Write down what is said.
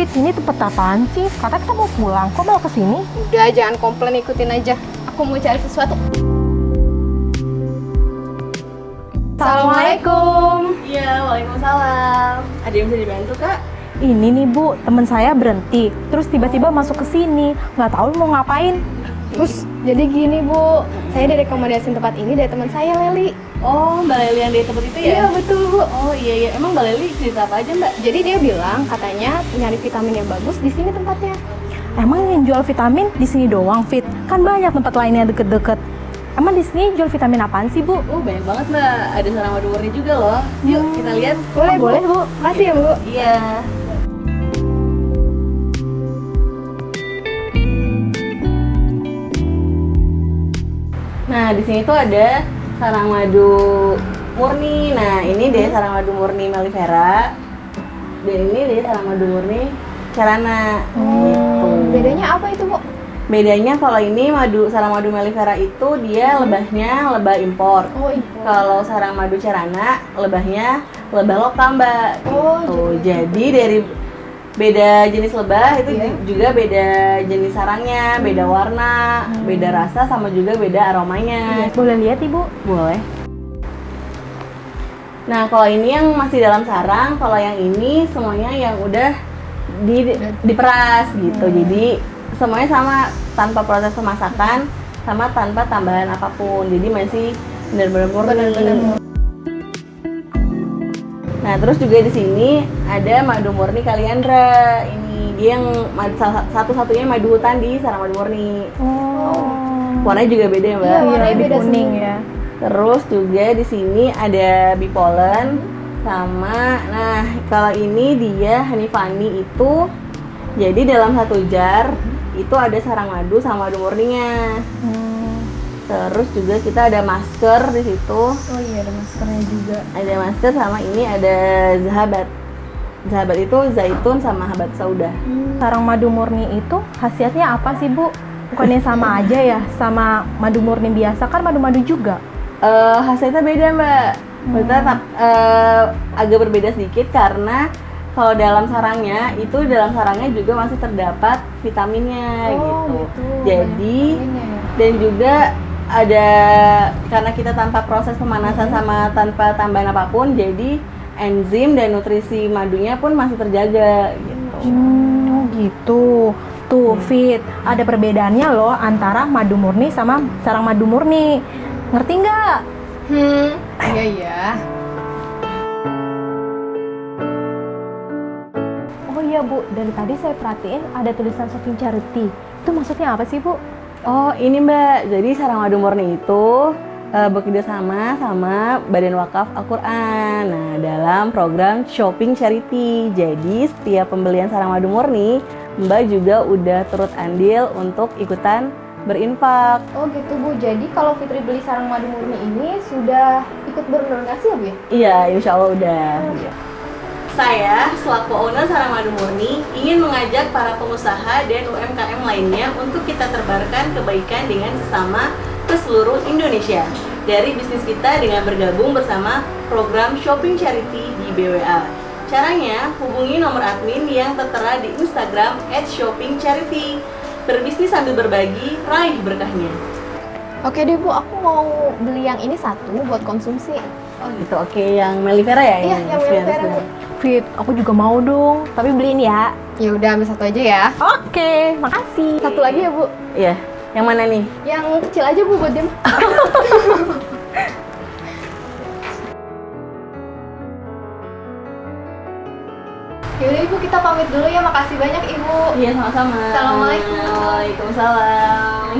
Fit, ini tempat apaan sih? Kata kita mau pulang, kok mau ke sini? Udah, jangan komplain, ikutin aja. Aku mau cari sesuatu. Assalamualaikum. Iya, waalaikumsalam. Ada yang bisa dibantu kak? Ini nih Bu, teman saya berhenti, terus tiba-tiba masuk ke sini, nggak tahu mau ngapain. Terus, jadi gini Bu, saya direkomendasiin tempat ini dari teman saya, Leli. Oh, Mbak Leli yang di tempat itu ya? Iya, betul Bu. Oh iya iya, emang Mbak Leli cerita apa aja Mbak? Jadi dia bilang katanya nyari vitamin yang bagus di sini tempatnya. Emang yang jual vitamin di sini doang, Fit? Kan banyak tempat lain yang deket-deket. Emang di sini jual vitamin apaan sih, Bu? Oh banyak banget Mbak, ada sarang madu murni juga loh. Yuk kita lihat. Boleh, Bu. boleh, Bu. Makasih ya, Bu. Iya. Nah, di sini tuh ada sarang madu murni. Nah, ini deh sarang madu murni melifera. Dan ini deh sarang madu murni carana. Gitu. Bedanya apa itu, Bu? Bedanya kalau ini madu sarang madu melifera itu dia lebahnya lebah impor. Oh, impor. Kalau sarang madu carana lebahnya lebah lokal, Mbak. Oh, Tuh, jadi dari beda jenis lebah itu ju- juga beda jenis sarangnya, beda warna, beda rasa sama juga beda aromanya. Boleh lihat, Ibu? Boleh. Nah, kalau ini yang masih dalam sarang, kalau yang ini semuanya yang udah di, diperas gitu. Jadi semuanya sama tanpa proses pemasakan, sama tanpa tambahan apa pun. Jadi masih benar-benar murni. Nah, terus juga di sini ada madu murni Kaliandra. Ini dia yang satu-satunya madu hutan di sarang madu murni. Oh. Warnanya juga beda ya, Mbak. Iya, warnanya lebih beda kuning semua. ya. Terus juga di sini ada bipolen sama nah kalau ini dia Hanifani itu jadi dalam satu jar itu ada sarang madu sama madu murninya. Hmm. Terus juga kita ada masker di situ. Oh iya, ada maskernya juga. Ada masker sama ini ada zahabat. Zahabat itu zaitun sama habat sauda. Sarang madu murni itu khasiatnya apa sih, Bu? Bukannya sama aja ya sama madu murni biasa kan madu-madu juga. Eh hasilnya beda mbak. Maksudnya tap- eh, agak berbeda sedikit karena kalau dalam sarangnya itu dalam sarangnya juga masih terdapat vitaminnya Oh, gitu. gitu. Jadi Vitaminnya ya. dan juga ada karena kita tanpa proses pemanasan sama tanpa tambahan apa pun, jadi enzim dan nutrisi madunya pun masih terjaga gitu. Hmm, gitu. Tuh, Fit, ada perbedaannya loh antara madu murni sama sarang madu murni. Ngerti nggak? Hmm, iya iya. Oh iya, Bu. Dari tadi saya perhatiin ada tulisan Shopping Charity. Itu maksudnya apa sih, Bu? Oh ini mbak, jadi sarang madu murni itu eh, bekerja sama sama Badan Wakaf Al-Quran. Nah dalam program Shopping Charity. Jadi setiap pembelian sarang madu murni Mbak juga udah turut andil untuk ikutan berinfak. Oh gitu Bu, jadi kalau Fitri beli sarang madu murni ini sudah ikut berdonasi ya Bu ya? Iya insya Allah udah Saya selaku owner Sarang Madu Murni ingin mengajak para pengusaha dan UMKM lainnya untuk kita terbarkan kebaikan dengan sesama ke seluruh Indonesia dari bisnis kita dengan bergabung bersama program Shopping Charity di BWA. Caranya hubungi nomor admin yang tertera di Instagram @shoppingcharity. Berbisnis sambil berbagi, raih berkahnya. Oke deh Bu, aku mau beli yang ini satu buat konsumsi. Oh gitu, oke yang melifera ya? Iya, yang melifera, Bu. Fit, aku juga mau dong. Tapi beliin ya. Ya udah ambil satu aja ya. Oke, makasih. Satu lagi ya Bu, Iya, yang mana nih? yang kecil aja Bu buat dia. Yaudah Ibu kita pamit dulu ya, makasih banyak Ibu. Iya sama-sama. Assalamualaikum. Waalaikumsalam.